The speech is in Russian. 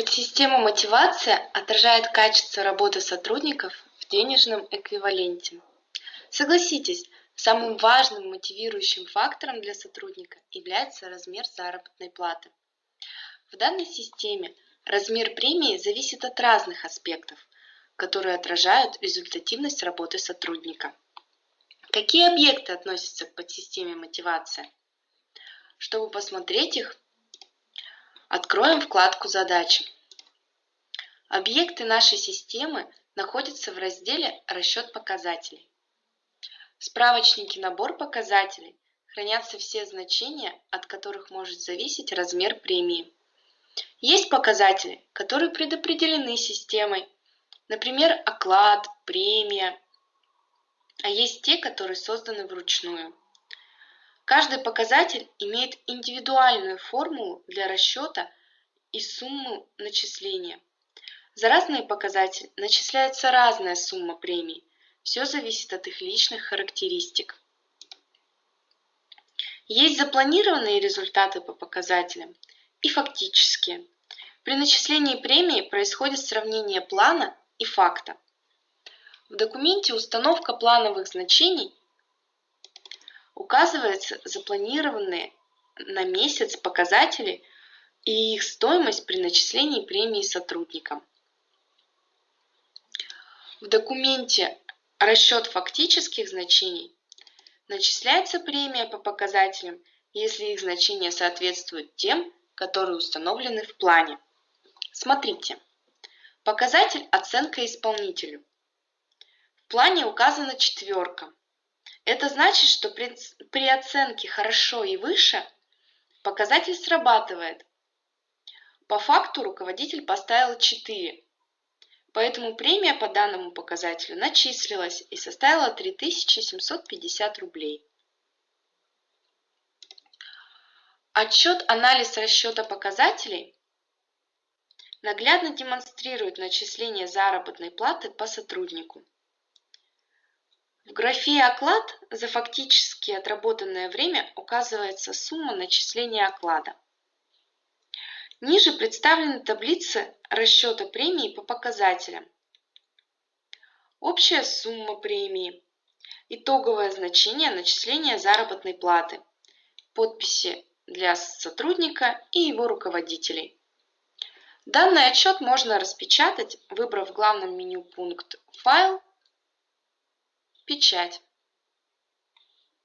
Подсистема мотивация отражает качество работы сотрудников в денежном эквиваленте. Согласитесь, самым важным мотивирующим фактором для сотрудника является размер заработной платы. В данной системе размер премии зависит от разных аспектов, которые отражают результативность работы сотрудника. Какие объекты относятся к подсистеме мотивация? Чтобы посмотреть их, Откроем вкладку «Задачи». Объекты нашей системы находятся в разделе «Расчет показателей». В справочнике «Набор показателей» хранятся все значения, от которых может зависеть размер премии. Есть показатели, которые предопределены системой, например, оклад, премия, а есть те, которые созданы вручную. Каждый показатель имеет индивидуальную формулу для расчета и сумму начисления. За разные показатели начисляется разная сумма премий. Все зависит от их личных характеристик. Есть запланированные результаты по показателям и фактические. При начислении премии происходит сравнение плана и факта. В документе установка плановых значений указываются запланированные на месяц показатели и их стоимость при начислении премии сотрудникам. В документе расчет фактических значений начисляется премия по показателям, если их значения соответствуют тем, которые установлены в плане. Смотрите. Показатель оценка исполнителю. В плане указана четверка. Это значит, что при, при оценке хорошо и выше показатель срабатывает. По факту руководитель поставил 4, поэтому премия по данному показателю начислилась и составила 3750 рублей. Отчет «Анализ расчета показателей» наглядно демонстрирует начисление заработной платы по сотруднику. В графе «Оклад» за фактически отработанное время указывается сумма начисления оклада. Ниже представлены таблицы расчета премии по показателям. Общая сумма премии, итоговое значение начисления заработной платы, подписи для сотрудника и его руководителей. Данный отчет можно распечатать, выбрав в главном меню пункт «Файл» печать